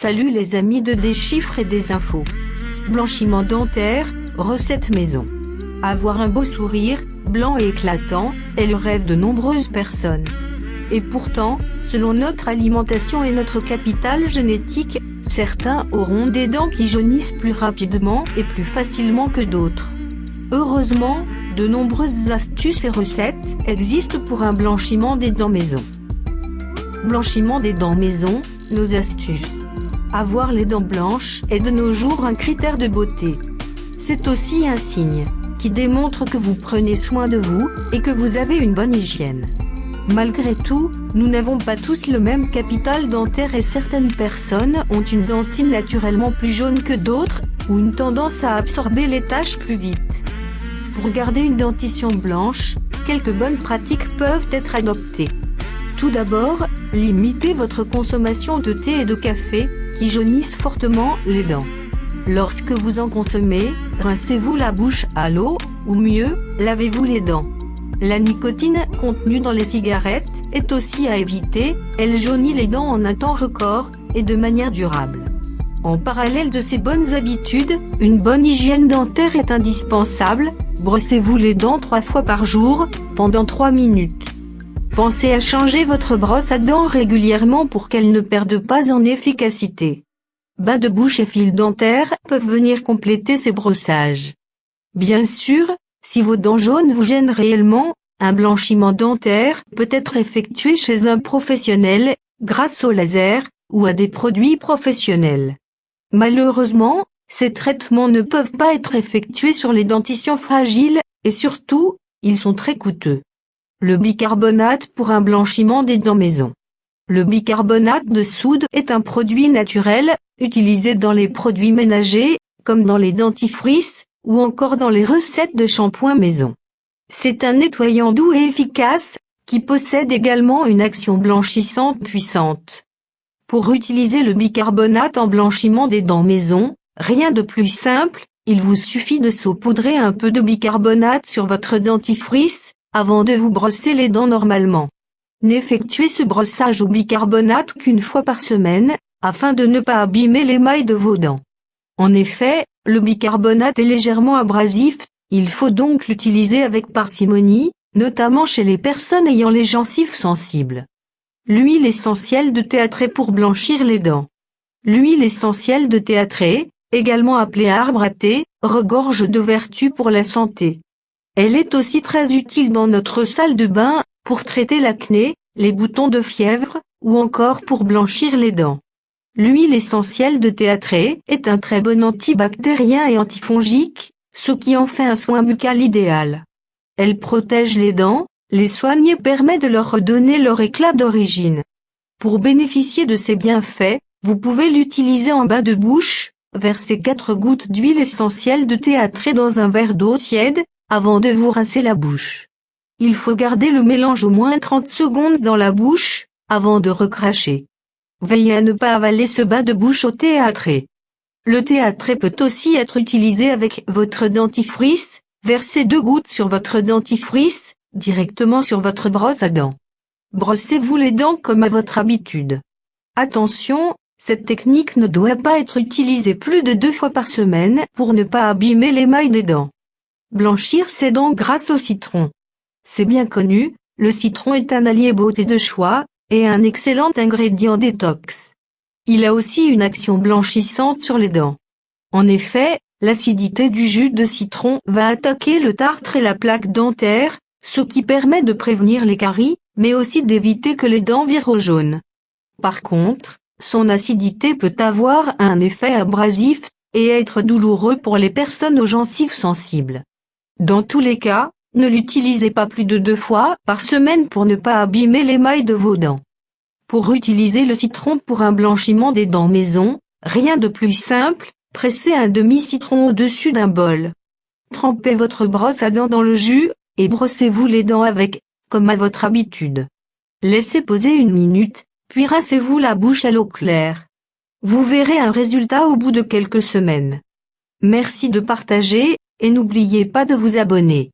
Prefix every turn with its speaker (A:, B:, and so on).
A: Salut les amis de des chiffres et des infos. Blanchiment dentaire, recette maison. Avoir un beau sourire, blanc et éclatant, est le rêve de nombreuses personnes. Et pourtant, selon notre alimentation et notre capital génétique, certains auront des dents qui jaunissent plus rapidement et plus facilement que d'autres. Heureusement, de nombreuses astuces et recettes existent pour un blanchiment des dents maison. Blanchiment des dents maison, nos astuces. Avoir les dents blanches est de nos jours un critère de beauté. C'est aussi un signe qui démontre que vous prenez soin de vous et que vous avez une bonne hygiène. Malgré tout, nous n'avons pas tous le même capital dentaire et certaines personnes ont une dentine naturellement plus jaune que d'autres, ou une tendance à absorber les taches plus vite. Pour garder une dentition blanche, quelques bonnes pratiques peuvent être adoptées. Tout d'abord, limitez votre consommation de thé et de café, qui jaunissent fortement les dents. Lorsque vous en consommez, rincez-vous la bouche à l'eau, ou mieux, lavez-vous les dents. La nicotine contenue dans les cigarettes est aussi à éviter, elle jaunit les dents en un temps record, et de manière durable. En parallèle de ces bonnes habitudes, une bonne hygiène dentaire est indispensable, brossez-vous les dents trois fois par jour, pendant 3 minutes. Pensez à changer votre brosse à dents régulièrement pour qu'elle ne perde pas en efficacité. Bas de bouche et fil dentaire peuvent venir compléter ces brossages. Bien sûr, si vos dents jaunes vous gênent réellement, un blanchiment dentaire peut être effectué chez un professionnel, grâce au laser, ou à des produits professionnels. Malheureusement, ces traitements ne peuvent pas être effectués sur les dentitions fragiles, et surtout, ils sont très coûteux. Le bicarbonate pour un blanchiment des dents maison. Le bicarbonate de soude est un produit naturel, utilisé dans les produits ménagers, comme dans les dentifrices, ou encore dans les recettes de shampoing maison. C'est un nettoyant doux et efficace, qui possède également une action blanchissante puissante. Pour utiliser le bicarbonate en blanchiment des dents maison, rien de plus simple, il vous suffit de saupoudrer un peu de bicarbonate sur votre dentifrice, avant de vous brosser les dents normalement. N'effectuez ce brossage au bicarbonate qu'une fois par semaine, afin de ne pas abîmer l'émail de vos dents. En effet, le bicarbonate est légèrement abrasif, il faut donc l'utiliser avec parcimonie, notamment chez les personnes ayant les gencives sensibles. L'huile essentielle de théâtré pour blanchir les dents. L'huile essentielle de théâtré, également appelée arbre à thé, regorge de vertus pour la santé. Elle est aussi très utile dans notre salle de bain, pour traiter l'acné, les boutons de fièvre, ou encore pour blanchir les dents. L'huile essentielle de théâtré est un très bon antibactérien et antifongique, ce qui en fait un soin buccal idéal. Elle protège les dents, les soigne et permet de leur redonner leur éclat d'origine. Pour bénéficier de ces bienfaits, vous pouvez l'utiliser en bas de bouche, versez 4 gouttes d'huile essentielle de théâtré dans un verre d'eau tiède, avant de vous rincer la bouche. Il faut garder le mélange au moins 30 secondes dans la bouche, avant de recracher. Veillez à ne pas avaler ce bas de bouche au théâtré. Le théâtré peut aussi être utilisé avec votre dentifrice, versez deux gouttes sur votre dentifrice, directement sur votre brosse à dents. Brossez-vous les dents comme à votre habitude. Attention, cette technique ne doit pas être utilisée plus de deux fois par semaine pour ne pas abîmer l'émail des dents. Blanchir ses dents grâce au citron. C'est bien connu, le citron est un allié beauté de choix, et un excellent ingrédient détox. Il a aussi une action blanchissante sur les dents. En effet, l'acidité du jus de citron va attaquer le tartre et la plaque dentaire, ce qui permet de prévenir les caries, mais aussi d'éviter que les dents virent au jaune. Par contre, son acidité peut avoir un effet abrasif, et être douloureux pour les personnes aux gencives sensibles. Dans tous les cas, ne l'utilisez pas plus de deux fois par semaine pour ne pas abîmer l'émail de vos dents. Pour utiliser le citron pour un blanchiment des dents maison, rien de plus simple, pressez un demi-citron au-dessus d'un bol. Trempez votre brosse à dents dans le jus, et brossez-vous les dents avec, comme à votre habitude. Laissez poser une minute, puis rincez-vous la bouche à l'eau claire. Vous verrez un résultat au bout de quelques semaines. Merci de partager, et n'oubliez pas de vous abonner.